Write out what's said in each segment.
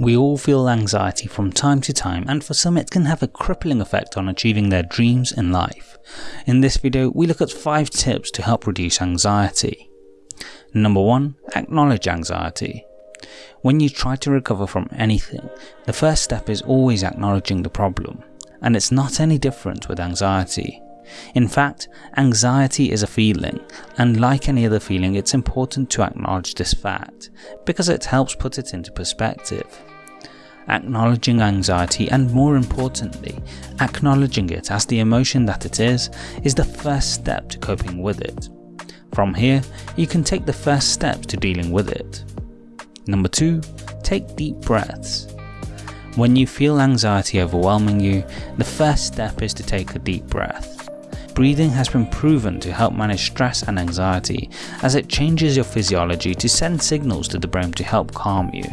We all feel anxiety from time to time and for some it can have a crippling effect on achieving their dreams in life. In this video we look at 5 tips to help reduce anxiety. Number 1. Acknowledge anxiety. When you try to recover from anything, the first step is always acknowledging the problem, and it's not any different with anxiety. In fact, anxiety is a feeling, and like any other feeling it's important to acknowledge this fact, because it helps put it into perspective. Acknowledging anxiety and more importantly, acknowledging it as the emotion that it is, is the first step to coping with it. From here, you can take the first steps to dealing with it. Number 2. Take deep breaths. When you feel anxiety overwhelming you, the first step is to take a deep breath. Breathing has been proven to help manage stress and anxiety as it changes your physiology to send signals to the brain to help calm you.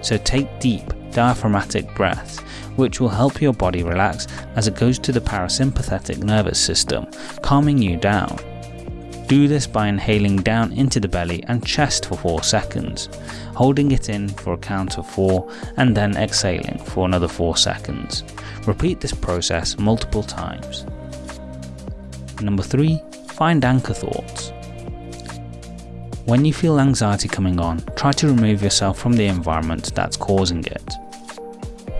So take deep, diaphragmatic breaths, which will help your body relax as it goes to the parasympathetic nervous system, calming you down. Do this by inhaling down into the belly and chest for 4 seconds, holding it in for a count of 4 and then exhaling for another 4 seconds. Repeat this process multiple times. Number 3. Find anchor thoughts. When you feel anxiety coming on, try to remove yourself from the environment that's causing it.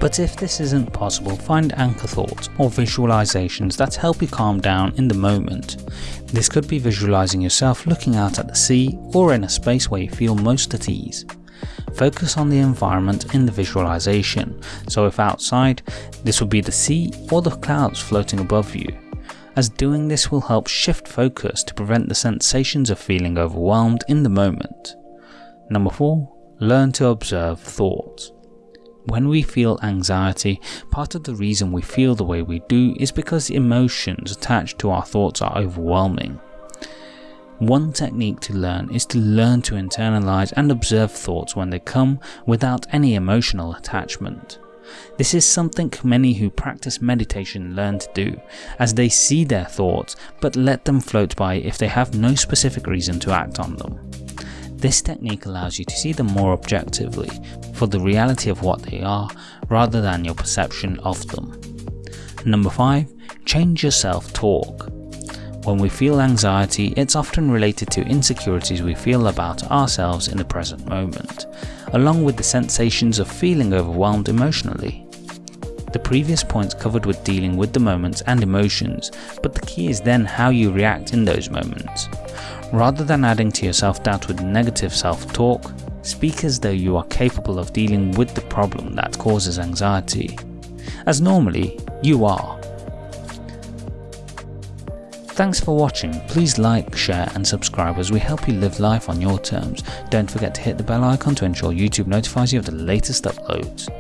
But if this isn't possible, find anchor thoughts or visualizations that help you calm down in the moment. This could be visualizing yourself looking out at the sea or in a space where you feel most at ease. Focus on the environment in the visualization, so if outside, this would be the sea or the clouds floating above you as doing this will help shift focus to prevent the sensations of feeling overwhelmed in the moment. Number 4. Learn to observe thoughts. When we feel anxiety, part of the reason we feel the way we do is because the emotions attached to our thoughts are overwhelming. One technique to learn is to learn to internalize and observe thoughts when they come without any emotional attachment. This is something many who practice meditation learn to do, as they see their thoughts but let them float by if they have no specific reason to act on them. This technique allows you to see them more objectively, for the reality of what they are, rather than your perception of them. Number 5. Change your self-talk. When we feel anxiety, it's often related to insecurities we feel about ourselves in the present moment, along with the sensations of feeling overwhelmed emotionally. The previous points covered with dealing with the moments and emotions, but the key is then how you react in those moments. Rather than adding to your self-doubt with negative self-talk, speak as though you are capable of dealing with the problem that causes anxiety, as normally you are. Thanks for watching, please like, share and subscribe as we help you live life on your terms. Don't forget to hit the bell icon to ensure YouTube notifies you of the latest uploads.